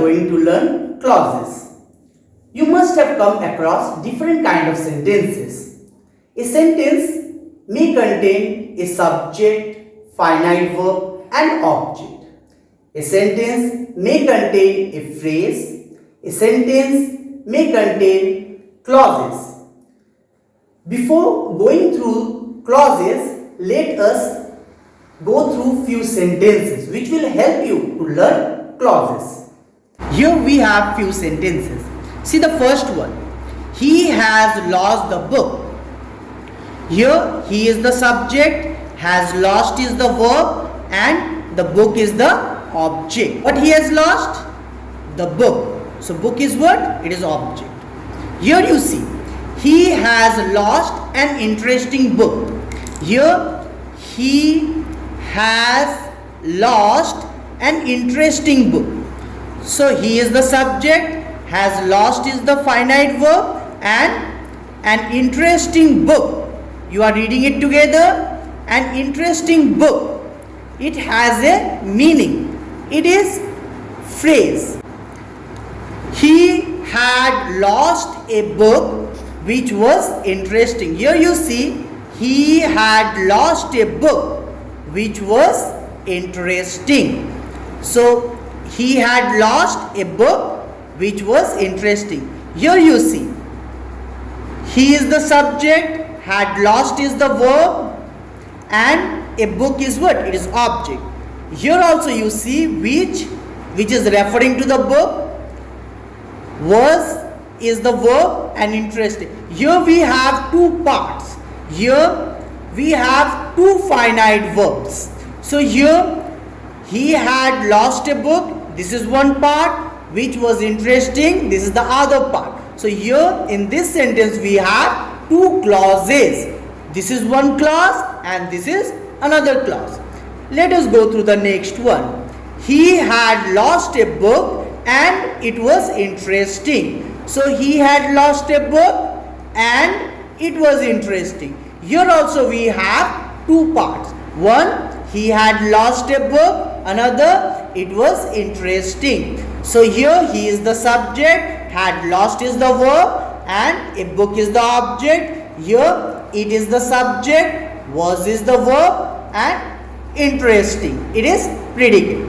going to learn clauses. You must have come across different kind of sentences. A sentence may contain a subject, finite verb and object. A sentence may contain a phrase. A sentence may contain clauses. Before going through clauses, let us go through few sentences which will help you to learn clauses. Here we have few sentences. See the first one. He has lost the book. Here he is the subject, has lost is the verb and the book is the object. What he has lost? The book. So book is what? It is object. Here you see he has lost an interesting book. Here he has lost an interesting book. So he is the subject, has lost is the finite verb and an interesting book. You are reading it together. An interesting book. It has a meaning. It is phrase. He had lost a book which was interesting. Here you see he had lost a book which was interesting. So he had lost a book which was interesting. Here you see he is the subject, had lost is the verb and a book is what? It is object. Here also you see which which is referring to the book was is the verb and interesting. Here we have two parts. Here we have two finite verbs. So here he had lost a book. This is one part which was interesting. This is the other part. So here in this sentence we have two clauses. This is one clause and this is another clause. Let us go through the next one. He had lost a book and it was interesting. So he had lost a book and it was interesting. Here also we have two parts. One, he had lost a book. Another, it was interesting. So here he is the subject, had lost is the verb and a book is the object. Here it is the subject, was is the verb and interesting. It is predicate.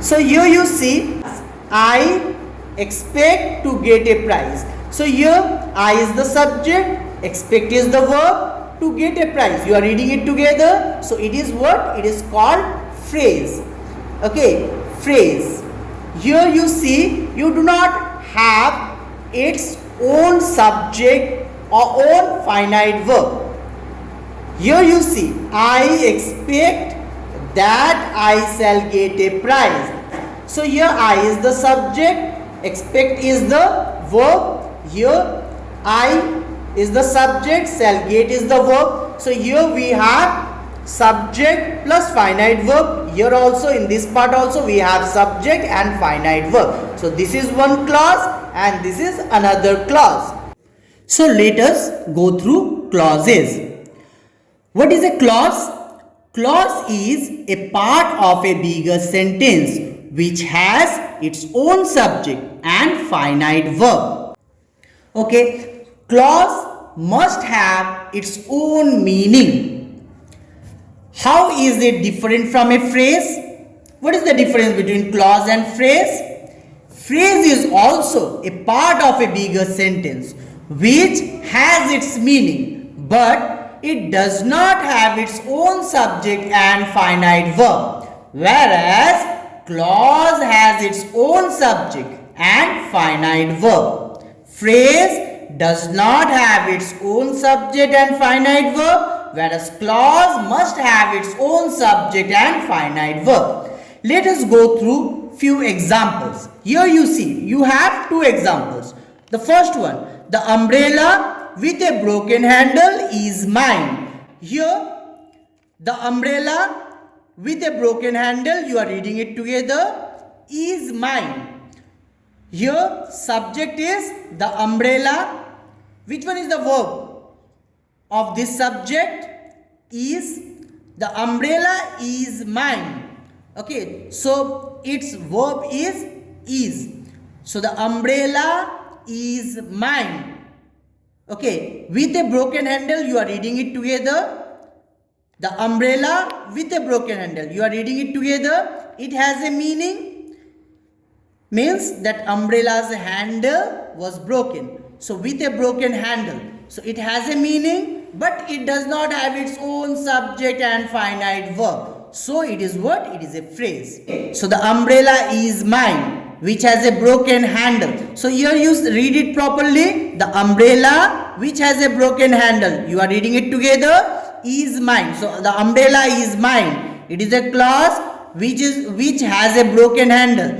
So here you see, I expect to get a prize. So here I is the subject, expect is the verb to get a prize. You are reading it together. So it is what? It is called phrase. Okay, phrase. Here you see you do not have its own subject or own finite verb. Here you see I expect that I shall get a prize. So here I is the subject expect is the verb here I is the subject shall get is the verb so here we have subject plus finite verb. Here also in this part also we have subject and finite verb. So this is one clause and this is another clause. So let us go through clauses. What is a clause? Clause is a part of a bigger sentence which has its own subject and finite verb. Okay, clause must have its own meaning. How is it different from a phrase? What is the difference between clause and phrase? Phrase is also a part of a bigger sentence which has its meaning but it does not have its own subject and finite verb. Whereas clause has its own subject and finite verb. Phrase does not have its own subject and finite verb whereas clause must have its own subject and finite verb. Let us go through few examples. Here you see you have two examples. The first one the umbrella with a broken handle is mine. Here the umbrella with a broken handle you are reading it together is mine here subject is the umbrella which one is the verb of this subject is the umbrella is mine okay so its verb is is. So the umbrella is mine. Okay, with a broken handle, you are reading it together. The umbrella with a broken handle, you are reading it together. It has a meaning. Means that umbrella's handle was broken. So with a broken handle, so it has a meaning, but it does not have its own subject and finite verb. So it is what? It is a phrase. So the umbrella is mine, which has a broken handle. So here you read it properly. The umbrella, which has a broken handle. You are reading it together. Is mine. So the umbrella is mine. It is a clause which is which has a broken handle.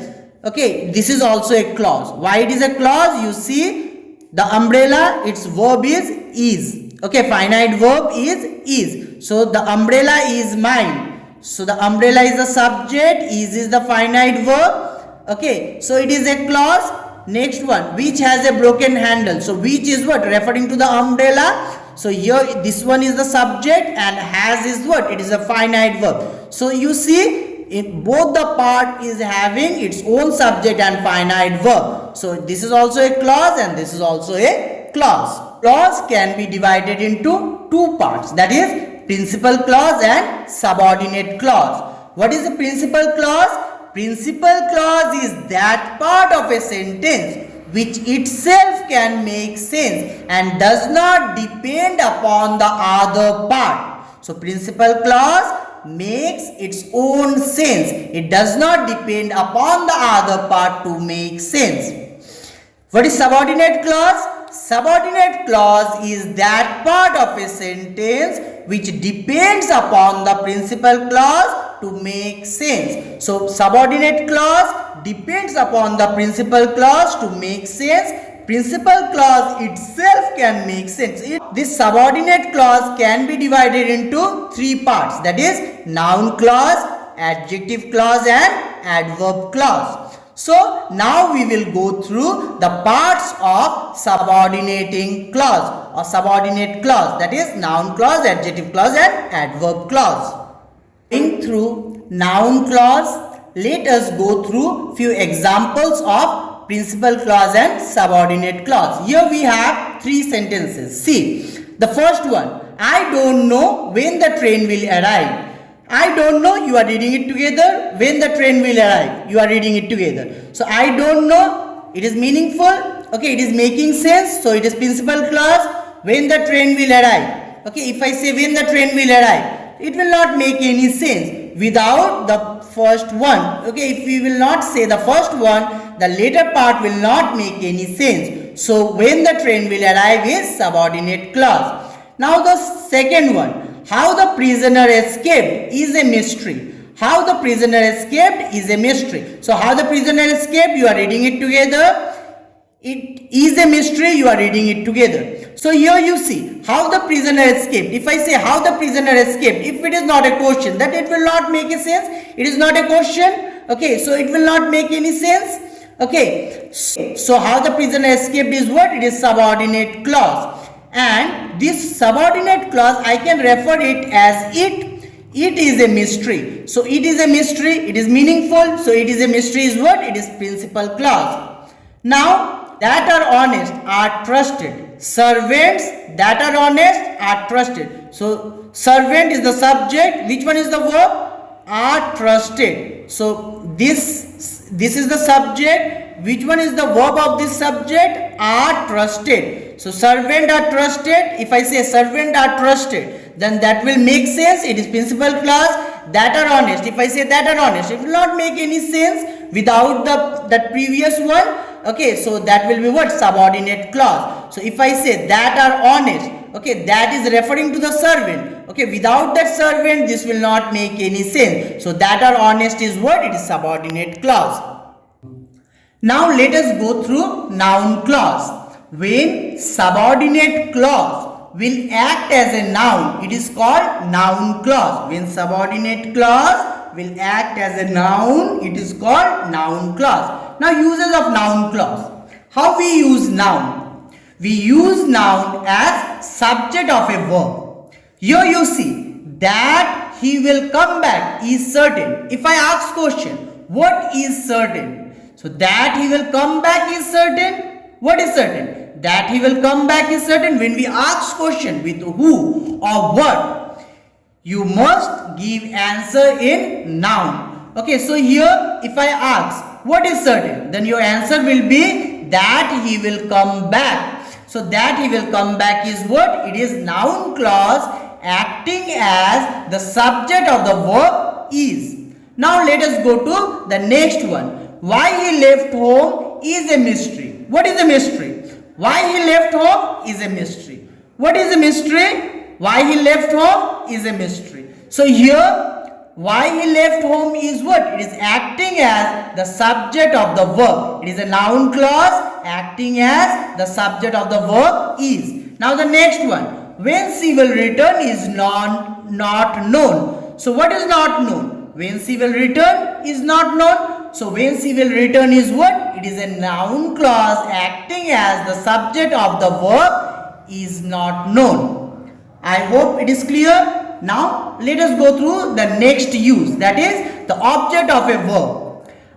Okay, this is also a clause. Why it is a clause? You see, the umbrella, its verb is is. Okay, finite verb is is. So the umbrella is mine. So the umbrella is the subject, is is the finite verb. Okay, so it is a clause. Next one, which has a broken handle. So which is what? Referring to the umbrella. So here this one is the subject and has is what? It is a finite verb. So you see in both the part is having its own subject and finite verb. So this is also a clause and this is also a clause. Clause can be divided into two parts that is principal clause and subordinate clause. What is the principal clause? Principal clause is that part of a sentence which itself can make sense and does not depend upon the other part. So principal clause makes its own sense. It does not depend upon the other part to make sense. What is subordinate clause? Subordinate clause is that part of a sentence which depends upon the principal clause to make sense. So subordinate clause depends upon the principal clause to make sense principal clause itself can make sense. It, this subordinate clause can be divided into three parts that is noun clause, adjective clause and adverb clause. So now we will go through the parts of subordinating clause or subordinate clause that is noun clause, adjective clause and adverb clause. Going through noun clause, let us go through few examples of principal clause and subordinate clause. Here we have three sentences. See, the first one, I don't know when the train will arrive. I don't know, you are reading it together. When the train will arrive, you are reading it together. So, I don't know, it is meaningful. Okay, it is making sense. So, it is principal clause. When the train will arrive. Okay, if I say when the train will arrive, it will not make any sense without the first one. Okay, if we will not say the first one, the later part will not make any sense. So, when the train will arrive is subordinate clause. Now, the second one, how the prisoner escaped is a mystery. How the prisoner escaped is a mystery. So, how the prisoner escaped, you are reading it together. It is a mystery, you are reading it together. So here you see how the prisoner escaped. If I say how the prisoner escaped, if it is not a question, that it will not make a sense. It is not a question. Okay, so it will not make any sense. Okay, so how the prisoner escaped is what? It is subordinate clause. And this subordinate clause, I can refer it as it it is a mystery. So it is a mystery, it is meaningful. So it is a mystery is what? It is principal clause. Now that are honest are trusted. Servants that are honest are trusted. So, servant is the subject. Which one is the verb? Are trusted. So, this, this is the subject. Which one is the verb of this subject? Are trusted. So, servant are trusted. If I say servant are trusted, then that will make sense. It is principal clause. That are honest. If I say that are honest, it will not make any sense without the that previous one okay so that will be what subordinate clause so if i say that are honest okay that is referring to the servant. Okay without that servant this will not make any sense. So that are honest is what it is subordinate clause. Now let us go through noun clause. When subordinate clause will act as a noun it is called noun clause. When subordinate clause will act as a noun it is called noun clause. Now uses of noun clause. How we use noun? We use noun as subject of a verb. Here you see that he will come back is certain. If I ask question, what is certain? So that he will come back is certain. What is certain? That he will come back is certain. When we ask question with who or what, you must give answer in noun. Okay, so here if I ask what is certain, then your answer will be that he will come back. So that he will come back is what? It is noun clause acting as the subject of the verb is. Now let us go to the next one. Why he left home is a mystery. What is a mystery? Why he left home is a mystery. What is a mystery? Why he left home is a mystery. So here why he left home is what? It is acting as the subject of the verb. It is a noun clause acting as the subject of the verb is. Now the next one. When she will return is non, not known. So what is not known? When she will return is not known. So when she will return is what? It is a noun clause acting as the subject of the verb is not known. I hope it is clear. Now let us go through the next use that is the object of a verb.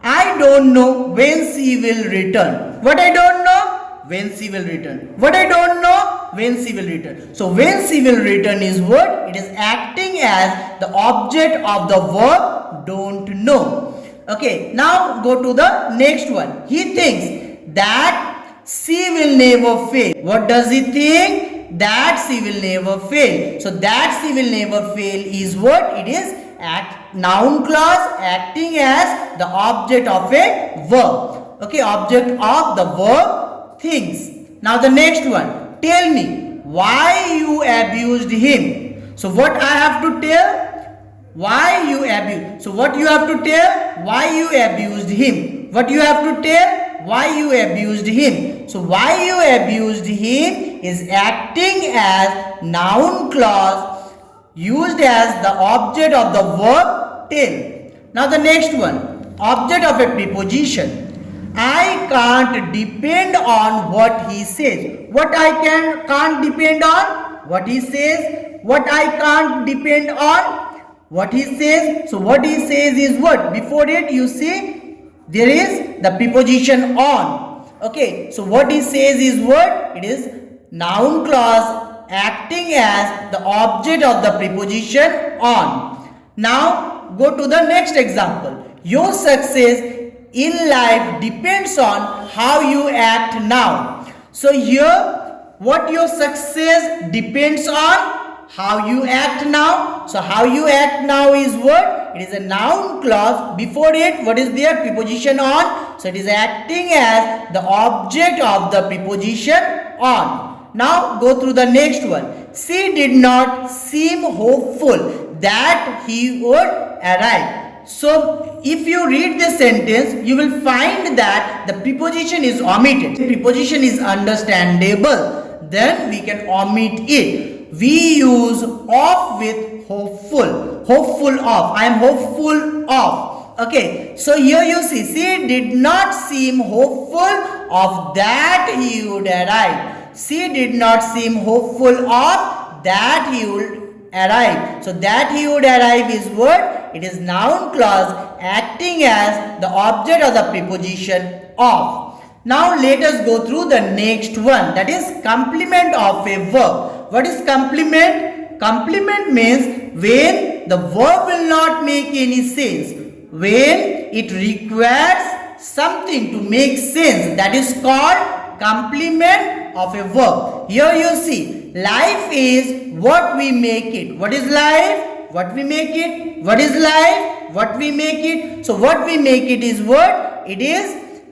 I don't know when she will return. What I don't know? When she will return. What I don't know? When she will return. So when she will return is what? It is acting as the object of the verb don't know. Okay, now go to the next one. He thinks that she will never fail. What does he think? that she will never fail. So that she will never fail is what? It is act noun clause acting as the object of a verb. Okay, object of the verb things. Now the next one. Tell me why you abused him. So what I have to tell? Why you abused. So what you have to tell? Why you abused him. What you have to tell? why you abused him. So why you abused him is acting as noun clause used as the object of the verb till. Now the next one, object of a preposition. I can't depend on what he says. What I can can't depend on? What he says. What I can't depend on? What he says. So what he says is what? Before it you see there is the preposition on okay so what he says is what it is noun clause acting as the object of the preposition on. Now go to the next example. Your success in life depends on how you act now. So here what your success depends on how you act now. So how you act now is what? It is a noun clause. Before it what is there? Preposition on. So it is acting as the object of the preposition on now go through the next one. She did not seem hopeful that he would arrive. So if you read this sentence you will find that the preposition is omitted. The preposition is understandable. Then we can omit it. We use of with hopeful. Hopeful of. I am hopeful of. Okay. So here you see she did not seem hopeful of that he would arrive she did not seem hopeful of that he would arrive so that he would arrive is what it is noun clause acting as the object of the preposition of now let us go through the next one that is complement of a verb what is complement? Complement means when the verb will not make any sense. When it requires something to make sense. That is called complement of a verb. Here you see, life is what we make it. What is life? What we make it. What is life? What we make it. So what we make it is what? It is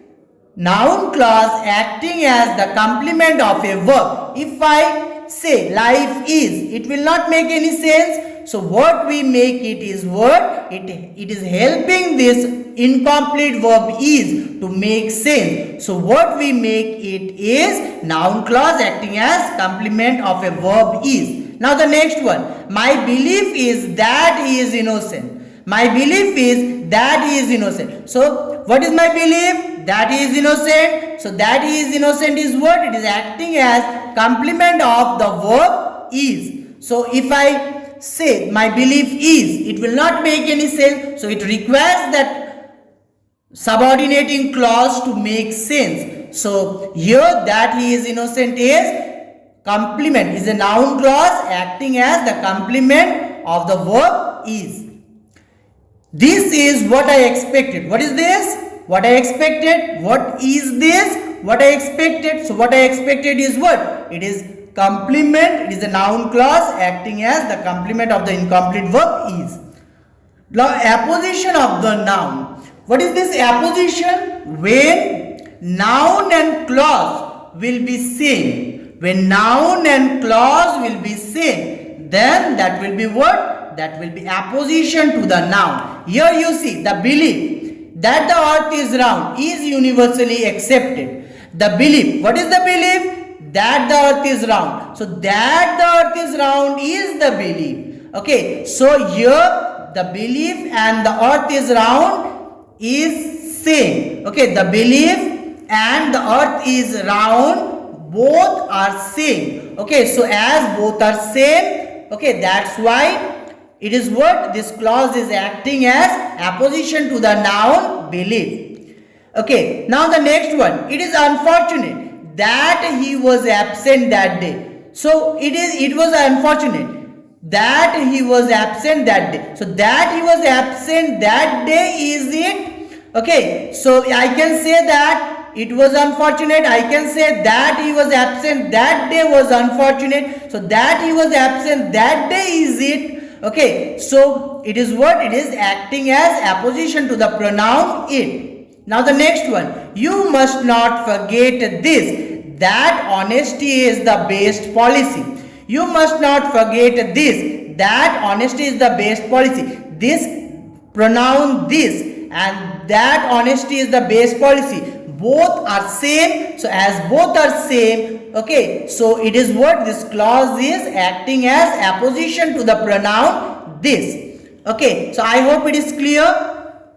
noun clause acting as the complement of a verb. If I say life is, it will not make any sense. So what we make it is what? It, it is helping this incomplete verb is to make sense. So what we make it is noun clause acting as complement of a verb is. Now the next one. My belief is that he is innocent. My belief is that he is innocent. So what is my belief? that he is innocent. So that he is innocent is what? It is acting as complement of the verb is. So if I say my belief is, it will not make any sense. So it requires that subordinating clause to make sense. So here that he is innocent is complement is a noun clause acting as the complement of the verb is. This is what I expected. What is this? What I expected. What is this? What I expected. So what I expected is what? It is complement. Is a noun clause acting as the complement of the incomplete verb is. Now apposition of the noun. What is this apposition? When noun and clause will be same. When noun and clause will be same, then that will be what? That will be apposition to the noun. Here you see the belief that the earth is round is universally accepted. The belief, what is the belief? That the earth is round. So that the earth is round is the belief. Okay, so here the belief and the earth is round is same. Okay, the belief and the earth is round, both are same. Okay, so as both are same, okay, that's why it is what this clause is acting as apposition to the noun belief. Okay, now the next one. It is unfortunate that he was absent that day. So it is it was unfortunate that he was absent that day. So that he was absent that day is it? Okay. So I can say that it was unfortunate. I can say that he was absent that day was unfortunate. So that he was absent that day is it? Okay. So it is what? It is acting as apposition to the pronoun it. Now the next one. You must not forget this. That honesty is the best policy. You must not forget this, that honesty is the best policy. This pronoun this and that honesty is the best policy. Both are same. So as both are same, okay. So it is what this clause is acting as apposition to the pronoun this. Okay. So I hope it is clear.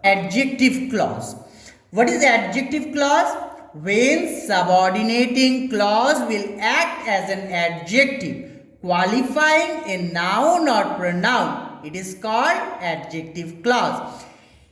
Adjective clause. What is adjective clause? When subordinating clause will act as an adjective qualifying a noun or pronoun. It is called adjective clause.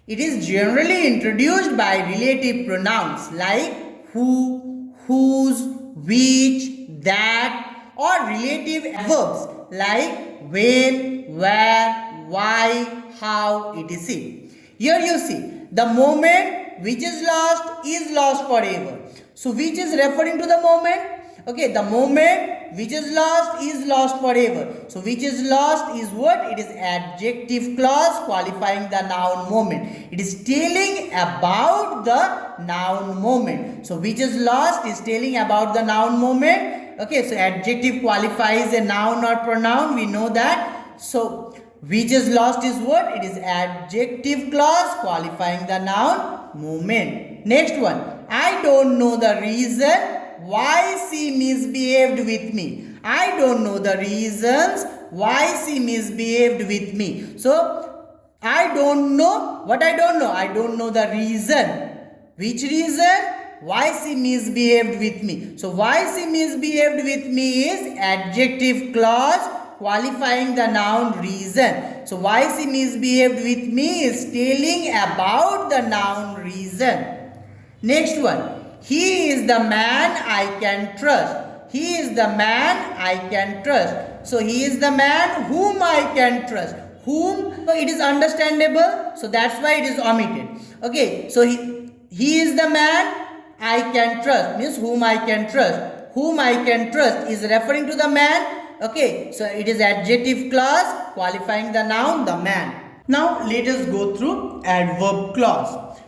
It is generally introduced by relative pronouns like who, whose, which, that or relative verbs like when, where, why, how, etc. Here you see the moment which is lost is lost forever. So which is referring to the moment Okay, the moment which is lost is lost forever. So which is lost is what? It is adjective clause qualifying the noun moment. It is telling about the noun moment. So which is lost is telling about the noun moment. Okay, so adjective qualifies a noun or pronoun. We know that. So which is lost is what? It is adjective clause qualifying the noun moment. Next one. I don't know the reason why she misbehaved with me. I don't know the reasons why she misbehaved with me. So, I don't know. What I don't know? I don't know the reason. Which reason? Why she misbehaved with me. So, why she misbehaved with me is adjective clause qualifying the noun reason. So, why she misbehaved with me is telling about the noun reason. Next one. He is the man I can trust. He is the man I can trust. So he is the man whom I can trust. Whom? So it is understandable. So that's why it is omitted. Okay. So he, he is the man I can trust. Means whom I can trust. Whom I can trust is referring to the man. Okay. So it is adjective clause qualifying the noun the man. Now let us go through adverb clause.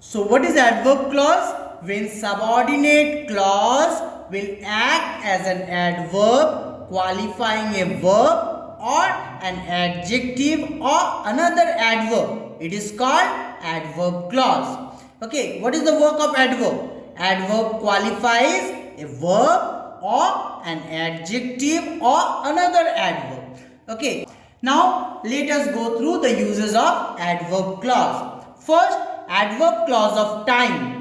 So what is adverb clause? when subordinate clause will act as an adverb qualifying a verb or an adjective or another adverb. It is called adverb clause. Okay, what is the work of adverb? Adverb qualifies a verb or an adjective or another adverb. Okay, now let us go through the uses of adverb clause. First, adverb clause of time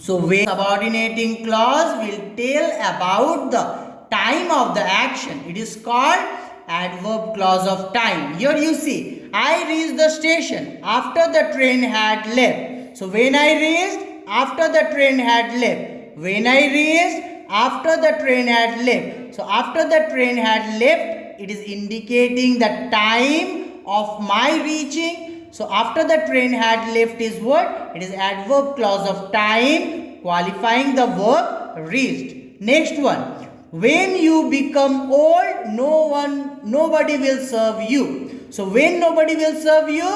so when subordinating clause will tell about the time of the action. It is called adverb clause of time. Here you see, I reached the station after the train had left. So when I reached after the train had left. When I reached after the train had left. So after the train had left, it is indicating the time of my reaching. So after the train had left is what? It is adverb clause of time qualifying the verb reached. Next one. When you become old, no one, nobody will serve you. So when nobody will serve you,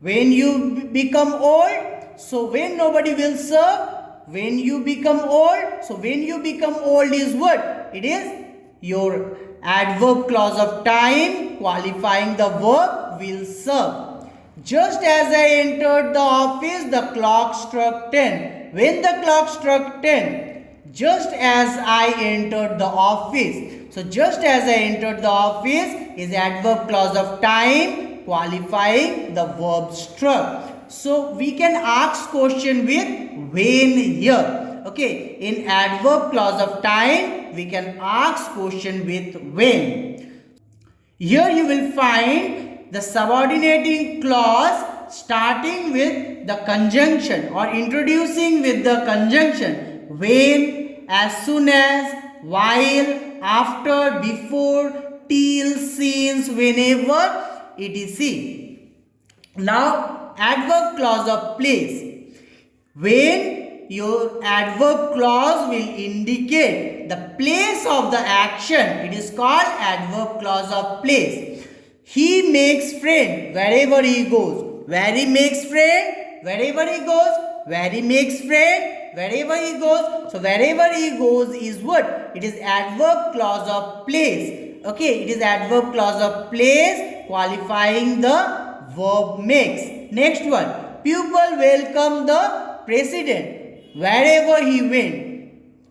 when you become old, so when nobody will serve, when you become old, so when you become old is what? It is your adverb clause of time qualifying the verb will serve. Just as I entered the office, the clock struck 10. When the clock struck 10, just as I entered the office. So just as I entered the office is adverb clause of time qualifying the verb struck. So we can ask question with when here. Okay, in adverb clause of time we can ask question with when. Here you will find the subordinating clause starting with the conjunction or introducing with the conjunction when, as soon as, while, after, before, till, since, whenever, etc. Now, adverb clause of place. When your adverb clause will indicate the place of the action, it is called adverb clause of place. He makes friend wherever he goes. Where he makes friend, wherever he goes. Where he makes friend, wherever he goes. So wherever he goes is what? It is adverb clause of place. Okay, it is adverb clause of place qualifying the verb makes. Next one. Pupil welcome the president wherever he went.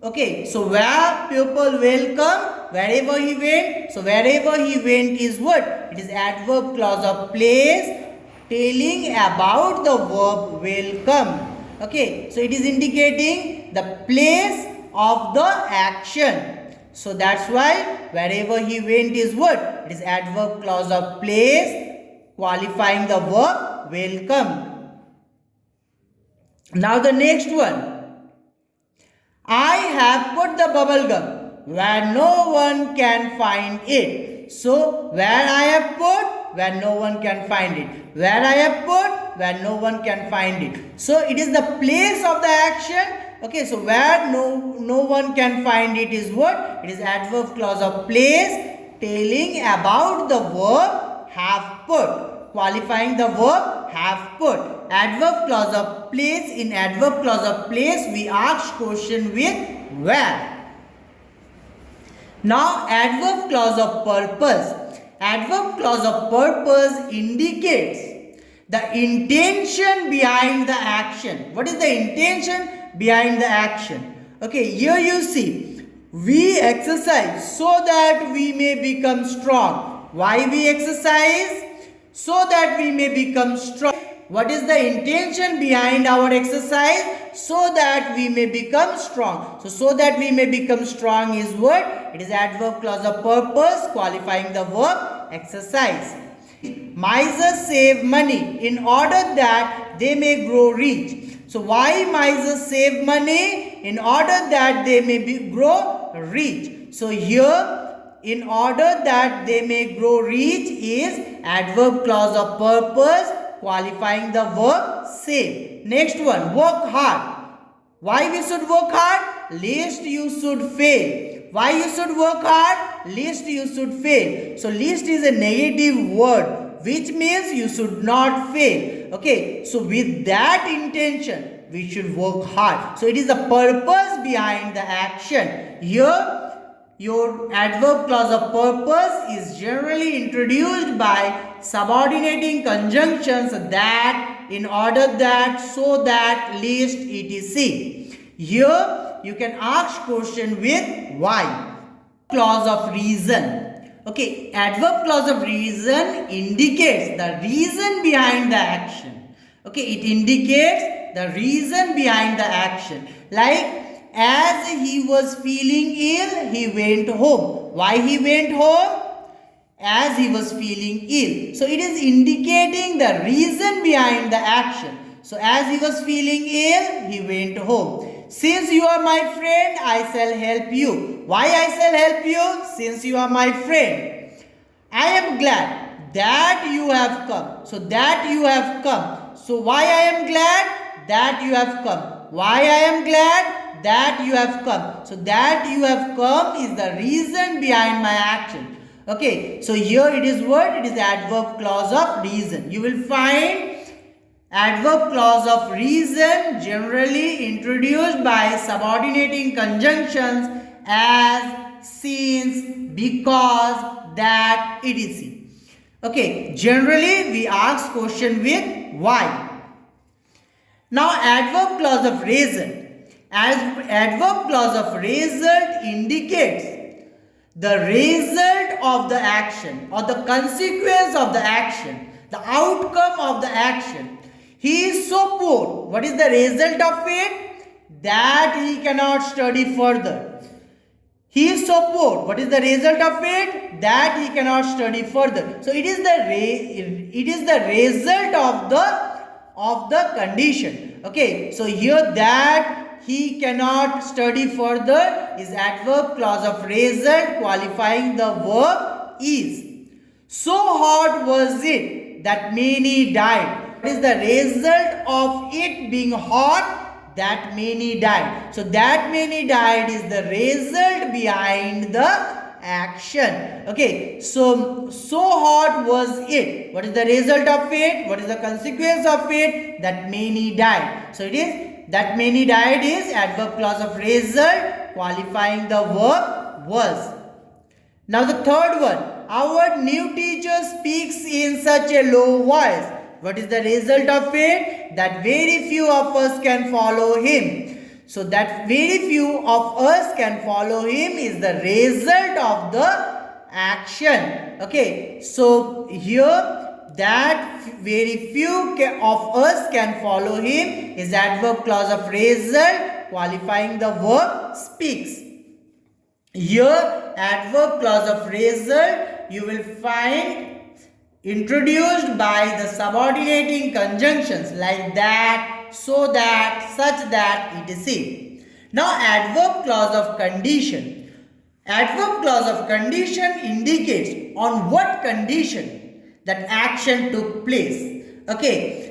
Okay, so where people welcome, wherever he went. So wherever he went is what? It is adverb clause of place telling about the verb welcome. Okay, so it is indicating the place of the action. So that's why wherever he went is what? It is adverb clause of place qualifying the verb welcome. Now the next one. I have put the bubble gum where no one can find it. So, where I have put, where no one can find it. Where I have put, where no one can find it. So, it is the place of the action. Okay, so where no, no one can find it is what? It is adverb clause of place telling about the verb have put qualifying the verb have put. Adverb clause of place. In adverb clause of place, we ask question with where. Now, adverb clause of purpose. Adverb clause of purpose indicates the intention behind the action. What is the intention behind the action? Okay, here you see, we exercise so that we may become strong. Why we exercise? So that we may become strong. What is the intention behind our exercise? So that we may become strong. So, so that we may become strong is what? It is adverb clause of purpose qualifying the verb exercise. Misers save money in order that they may grow rich. So, why misers save money? In order that they may be, grow rich. So, here in order that they may grow rich is adverb clause of purpose qualifying the verb save. Next one, work hard. Why we should work hard? Least you should fail. Why you should work hard? Least you should fail. So least is a negative word which means you should not fail. Okay, so with that intention we should work hard. So it is the purpose behind the action. Here your adverb clause of purpose is generally introduced by subordinating conjunctions that, in order that, so that, least, etc. Here you can ask question with why. Clause of reason. Okay, adverb clause of reason indicates the reason behind the action. Okay, it indicates the reason behind the action. Like as he was feeling ill, he went home. Why he went home? As he was feeling ill. So it is indicating the reason behind the action. So as he was feeling ill, he went home. Since you are my friend, I shall help you. Why I shall help you? Since you are my friend. I am glad that you have come. So that you have come. So why I am glad? That you have come. Why I am glad? That you have come. So that you have come is the reason behind my action. Okay, so here it is what? It is adverb clause of reason. You will find Adverb clause of reason generally introduced by subordinating conjunctions as since, because, that, etc. Okay, generally we ask question with why. Now adverb clause of reason. As adverb clause of result indicates the result of the action or the consequence of the action, the outcome of the action he is so poor. What is the result of it? That he cannot study further. He is so poor. What is the result of it? That he cannot study further. So it is the it is the result of the of the condition. Okay. So here that he cannot study further is adverb clause of result qualifying the verb is. So hot was it that many died is the result of it being hot that many died. So that many died is the result behind the action. Okay, so so hot was it. What is the result of it? What is the consequence of it? That many died. So it is that many died is adverb clause of result qualifying the verb was. Now the third one. Our new teacher speaks in such a low voice what is the result of it? That very few of us can follow him. So that very few of us can follow him is the result of the action. Okay. So here that very few of us can follow him is adverb clause of result qualifying the verb speaks. Here adverb clause of result you will find introduced by the subordinating conjunctions like that, so that, such that, etc. Now adverb clause of condition. Adverb clause of condition indicates on what condition that action took place. Okay.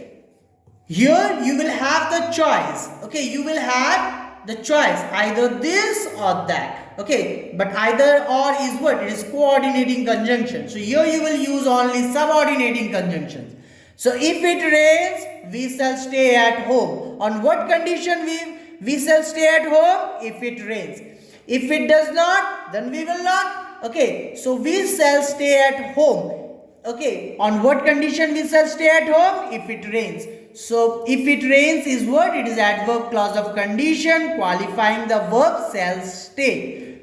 Here you will have the choice. Okay. You will have the choice either this or that okay but either or is what it is coordinating conjunction so here you will use only subordinating conjunctions so if it rains we shall stay at home on what condition we we shall stay at home if it rains if it does not then we will not okay so we shall stay at home okay on what condition we shall stay at home if it rains so if it rains is what? It is adverb clause of condition qualifying the verb shall stay.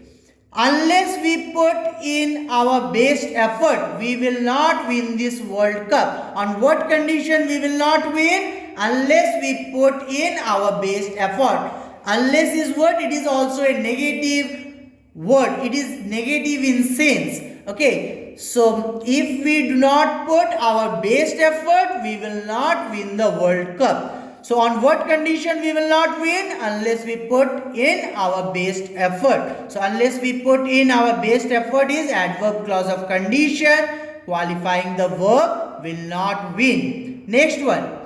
Unless we put in our best effort, we will not win this World Cup. On what condition we will not win? Unless we put in our best effort. Unless is what? It is also a negative word. It is negative in sense. Okay. So, if we do not put our best effort, we will not win the World Cup. So, on what condition we will not win? Unless we put in our best effort. So, unless we put in our best effort is adverb clause of condition qualifying the verb will not win. Next one.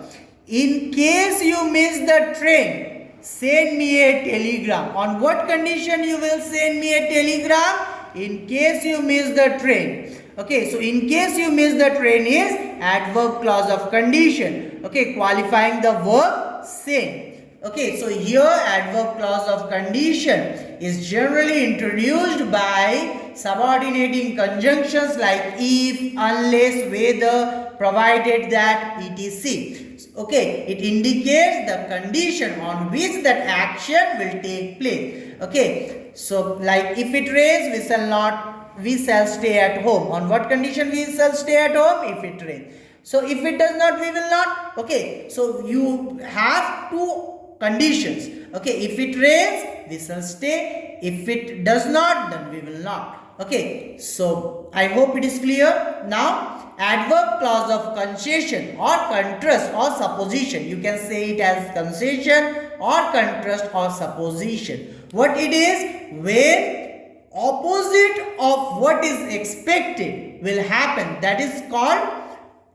In case you miss the train, send me a telegram. On what condition you will send me a telegram? In case you miss the train. Okay, so in case you miss the train is adverb clause of condition. Okay, qualifying the verb send. Okay, so here adverb clause of condition is generally introduced by subordinating conjunctions like if, unless, whether, provided that, etc. Okay, it indicates the condition on which that action will take place. Okay, so like if it rains, we shall not we shall stay at home. On what condition we shall stay at home? If it rains. So if it does not, we will not. Okay. So you have two conditions. Okay. If it rains, we shall stay. If it does not, then we will not. Okay. So I hope it is clear. Now adverb clause of concession or contrast or supposition. You can say it as concession or contrast or supposition. What it is? When opposite of what is expected will happen. That is called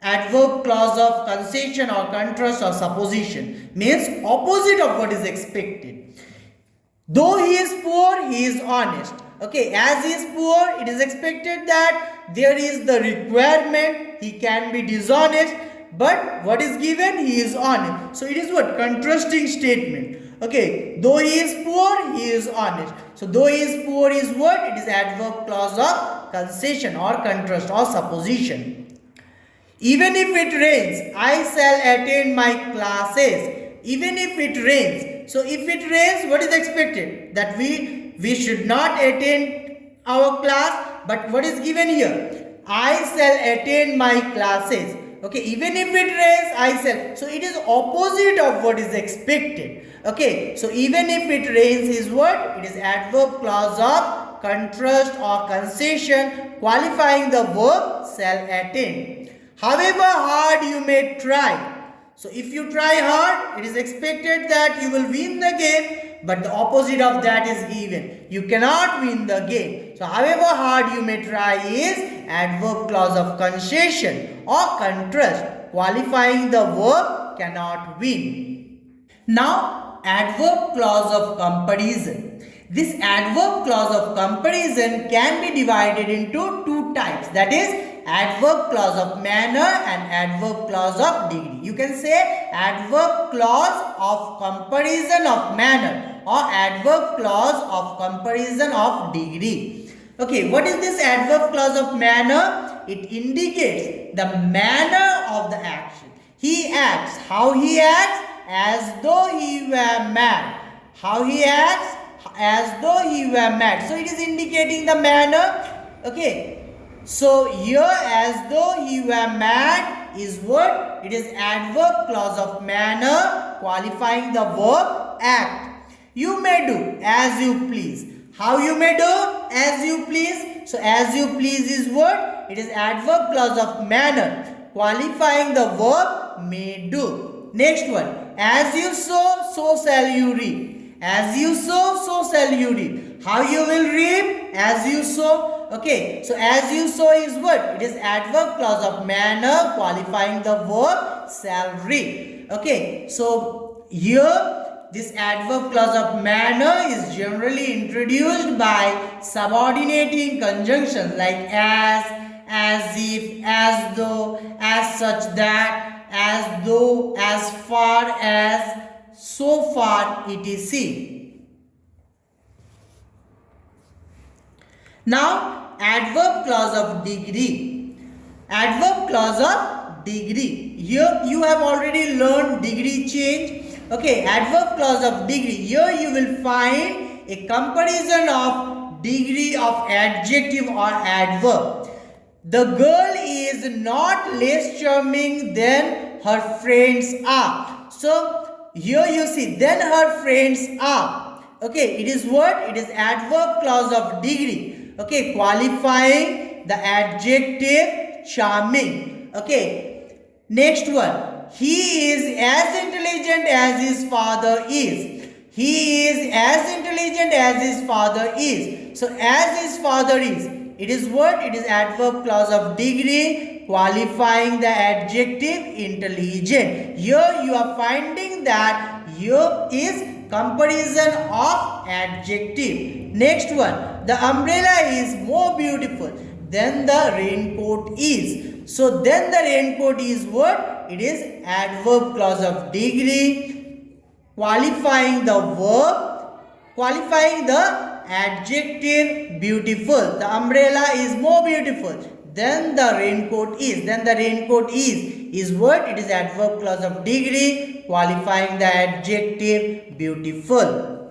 adverb clause of concession or contrast or supposition. Means opposite of what is expected. Though he is poor, he is honest. Okay, as he is poor, it is expected that there is the requirement, he can be dishonest, but what is given, he is honest. So it is what? Contrasting statement. Okay, though he is poor, he is honest. So though he is poor is what? It is adverb clause of concession or contrast or supposition. Even if it rains, I shall attend my classes. Even if it rains. So if it rains, what is expected? That we, we should not attend our class. But what is given here? I shall attend my classes. Okay, even if it rains, I shall. So it is opposite of what is expected. Okay, so even if it rains is what? It is adverb clause of contrast or concession qualifying the verb shall attain. However hard you may try. So if you try hard, it is expected that you will win the game, but the opposite of that is given. You cannot win the game. So however hard you may try is adverb clause of concession or contrast qualifying the verb cannot win. Now adverb clause of comparison. This adverb clause of comparison can be divided into two types that is adverb clause of manner and adverb clause of degree. You can say adverb clause of comparison of manner or adverb clause of comparison of degree. Okay, what is this adverb clause of manner? It indicates the manner of the action. He acts. How he acts? As though he were mad. How he acts? As though he were mad. So it is indicating the manner. Okay, so here as though he were mad is what? It is adverb clause of manner qualifying the verb act. You may do as you please. How you may do? As you please. So as you please is what? It is adverb clause of manner qualifying the verb may do. Next one. As you sow, so shall you reap. As you sow, so shall you reap. How you will reap? As you sow. Okay, so as you sow is what? It is adverb clause of manner qualifying the verb salary. Okay, so here this adverb clause of manner is generally introduced by subordinating conjunctions like as, as if, as though, as such that, as though, as far as, so far, etc. Now, adverb clause of degree. Adverb clause of degree. Here you have already learned degree change. Okay, adverb clause of degree. Here you will find a comparison of degree of adjective or adverb. The girl is not less charming than her friends are. So here you see, then her friends are. Okay, it is what? It is adverb clause of degree okay qualifying the adjective charming okay next one he is as intelligent as his father is he is as intelligent as his father is so as his father is it is what it is adverb clause of degree qualifying the adjective intelligent here you are finding that here is comparison of adjective Next one, the umbrella is more beautiful than the raincoat is. So then the raincoat is what? It is adverb clause of degree qualifying the verb, qualifying the adjective beautiful. The umbrella is more beautiful than the raincoat is. Then the raincoat is is what? It is adverb clause of degree qualifying the adjective beautiful.